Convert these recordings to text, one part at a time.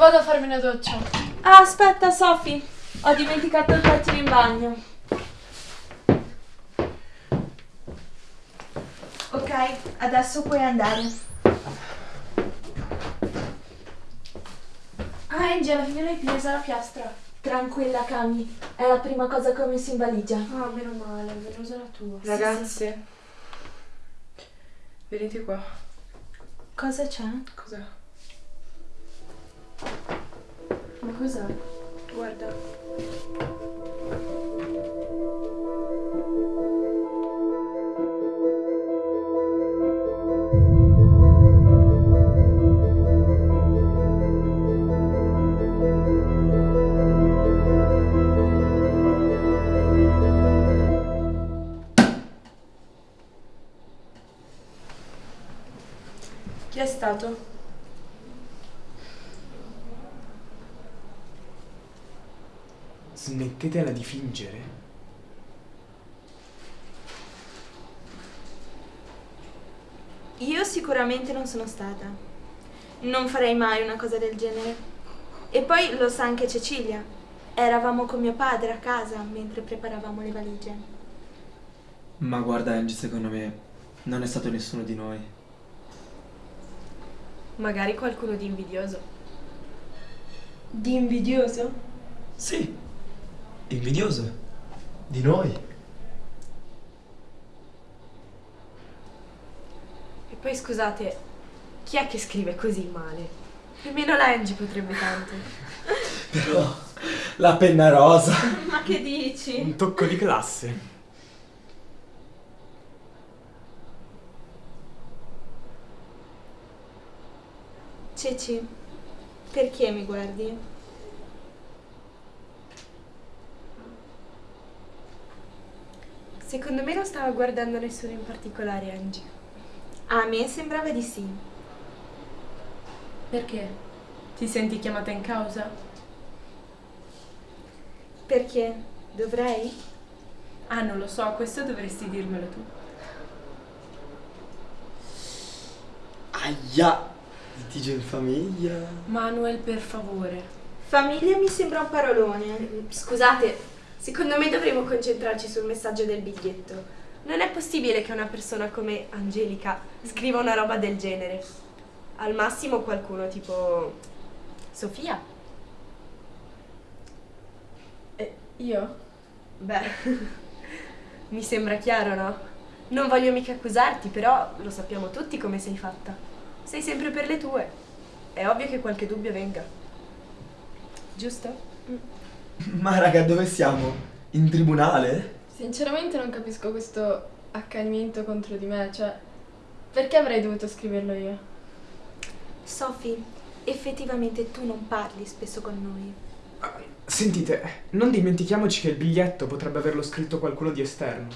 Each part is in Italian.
vado a farmi una doccia. Ah, aspetta, Sophie. Ho dimenticato il pettine in bagno. Ok, adesso puoi andare. Ah, Angie, alla fine l'hai presa la piastra. Tranquilla, Cami. È la prima cosa che ho messo in valigia. Ah, meno male, velosa la tua. Ragazze, venite qua. Cosa c'è? Cos'è? Ma cos'è? Guarda. Chi è stato? Smettetela di fingere. Io sicuramente non sono stata. Non farei mai una cosa del genere. E poi lo sa anche Cecilia. Eravamo con mio padre a casa mentre preparavamo le valigie. Ma guarda Angie, secondo me non è stato nessuno di noi. Magari qualcuno di invidioso. Di invidioso? Sì, invidioso. Di noi. E poi scusate, chi è che scrive così male? Nemmeno la Angie potrebbe tanto. Però la penna rosa. Ma che dici? Un tocco di classe. Ceci, perché mi guardi? Secondo me non stava guardando nessuno in particolare, Angie. A me sembrava di sì. Perché? Ti senti chiamata in causa? Perché? Dovrei? Ah, non lo so, questo dovresti dirmelo tu. Aia! Litigio in famiglia. Manuel, per favore. Famiglia mi sembra un parolone. Scusate, secondo me dovremmo concentrarci sul messaggio del biglietto. Non è possibile che una persona come Angelica scriva una roba del genere. Al massimo qualcuno tipo Sofia. E io? Beh, mi sembra chiaro, no? Non voglio mica accusarti, però lo sappiamo tutti come sei fatta. Sei sempre per le tue. È ovvio che qualche dubbio venga. Giusto? Ma raga, dove siamo? In tribunale? Sinceramente non capisco questo accanimento contro di me, cioè... Perché avrei dovuto scriverlo io? Sophie, effettivamente tu non parli spesso con noi. Sentite, non dimentichiamoci che il biglietto potrebbe averlo scritto qualcuno di esterno.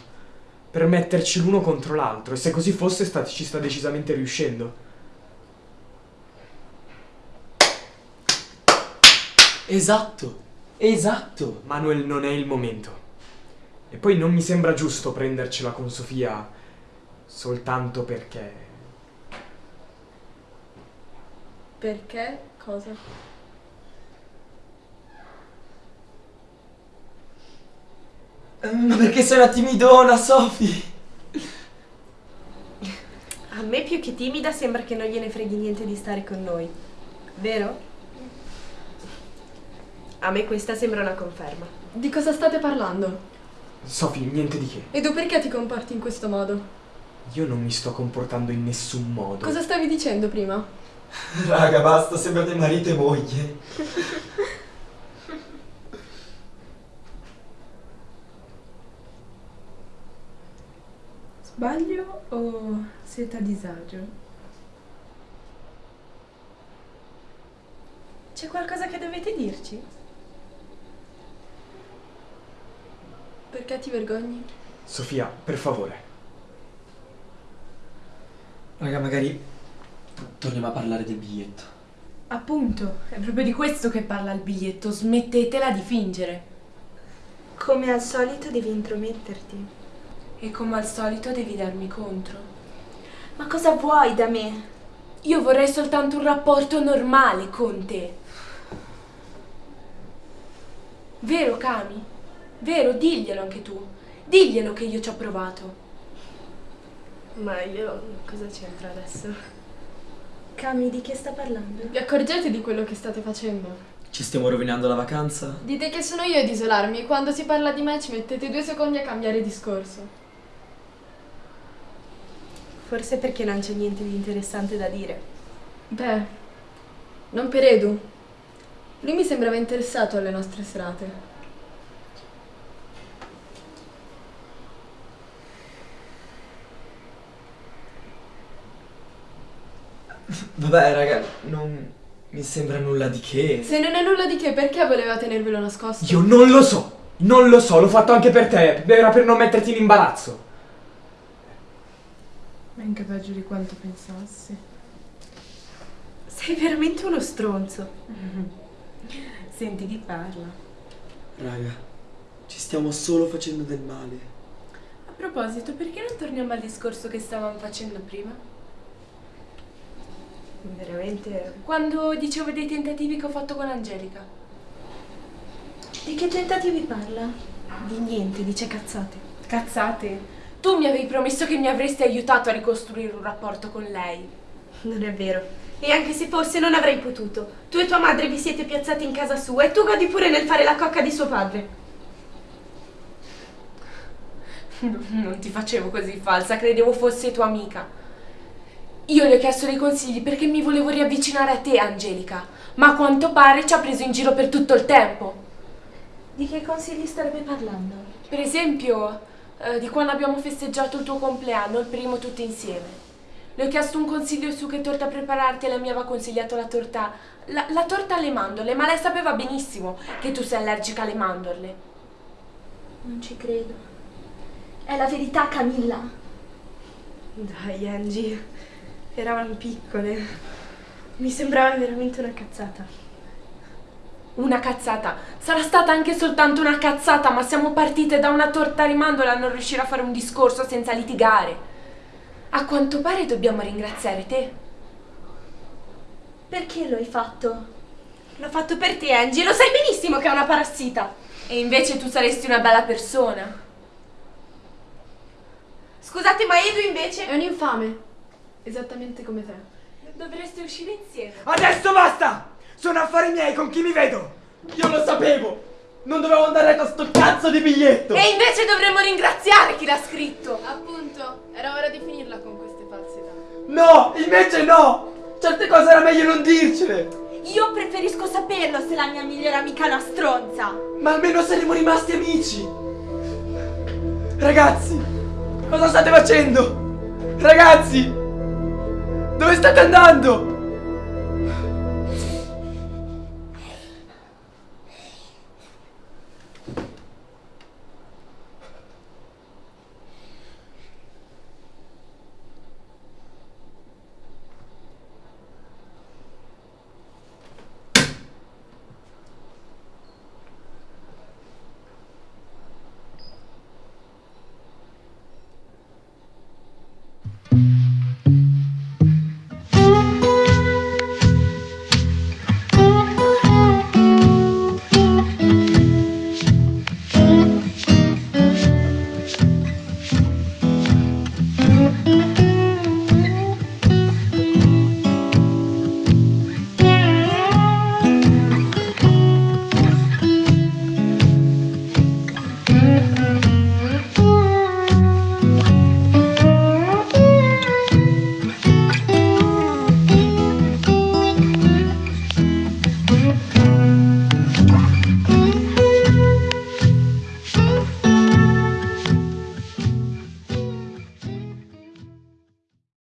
Per metterci l'uno contro l'altro, e se così fosse sta- ci sta decisamente riuscendo. Esatto, esatto. Manuel non è il momento. E poi non mi sembra giusto prendercela con Sofia soltanto perché... Perché? Cosa? Ma perché sei una timidona, Sophie? A me più che timida sembra che non gliene freghi niente di stare con noi. Vero? A me questa sembra una conferma. Di cosa state parlando? Sofì, niente di che. E tu perché ti comporti in questo modo? Io non mi sto comportando in nessun modo. Cosa stavi dicendo prima? Raga, basta, sembrate marito e moglie. Sbaglio o siete a disagio? C'è qualcosa che dovete dirci? Perché ti vergogni? Sofia, per favore. Raga, magari torniamo a parlare del biglietto. Appunto, è proprio di questo che parla il biglietto. Smettetela di fingere. Come al solito devi intrometterti. E come al solito devi darmi contro. Ma cosa vuoi da me? Io vorrei soltanto un rapporto normale con te. Vero, Cami? Vero, diglielo anche tu. Diglielo che io ci ho provato. Ma io cosa c'entra adesso? Cami, di che sta parlando? Vi accorgete di quello che state facendo? Ci stiamo rovinando la vacanza? Dite che sono io ad isolarmi e quando si parla di me ci mettete due secondi a cambiare discorso. Forse perché non c'è niente di interessante da dire. Beh, non per Edu. Lui mi sembrava interessato alle nostre serate. Vabbè, raga, non mi sembra nulla di che. Se non è nulla di che, perché voleva tenervelo nascosto? Io non lo so, non lo so, l'ho fatto anche per te, era per non metterti in imbarazzo. Ma anche peggio di quanto pensassi. Sei veramente uno stronzo. Senti chi parla. Raga, ci stiamo solo facendo del male. A proposito, perché non torniamo al discorso che stavamo facendo prima? Veramente. Quando dicevo dei tentativi che ho fatto con Angelica. Di che tentativi parla? Di niente, dice cazzate. Cazzate? Tu mi avevi promesso che mi avresti aiutato a ricostruire un rapporto con lei. Non è vero. E anche se fosse non avrei potuto. Tu e tua madre vi siete piazzati in casa sua e tu godi pure nel fare la cocca di suo padre. Non ti facevo così falsa, credevo fossi tua amica. Io le ho chiesto dei consigli perché mi volevo riavvicinare a te, Angelica, ma a quanto pare ci ha preso in giro per tutto il tempo. Di che consigli starebbe parlando? Per esempio, eh, di quando abbiamo festeggiato il tuo compleanno, il primo tutti insieme. Le ho chiesto un consiglio su che torta prepararti e lei mi aveva consigliato la torta... La, la torta alle mandorle, ma lei sapeva benissimo che tu sei allergica alle mandorle. Non ci credo. È la verità, Camilla. Dai, Angie. Eravamo piccole. Mi sembrava veramente una cazzata. Una cazzata. Sarà stata anche soltanto una cazzata, ma siamo partite da una torta alle mandorle a non riuscire a fare un discorso senza litigare. A quanto pare dobbiamo ringraziare te. Perché lo hai fatto? L'ho fatto per te, Angie. Lo sai benissimo che è una parassita. E invece tu saresti una bella persona. Scusate, ma Edu invece... È un infame. Esattamente come te. Dovreste uscire insieme. Adesso basta! Sono affari miei con chi mi vedo! Io lo sapevo! Non dovevo andare con sto cazzo di biglietto! E invece dovremmo ringraziare chi l'ha scritto. Appunto, era ora di finirla con queste falsità. No! Invece no! Certe cose era meglio non dircele! Io preferisco saperlo se la mia migliore amica è una stronza. Ma almeno saremo rimasti amici! Ragazzi! Cosa state facendo? Ragazzi! Dove state andando?